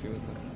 Thanks for your time.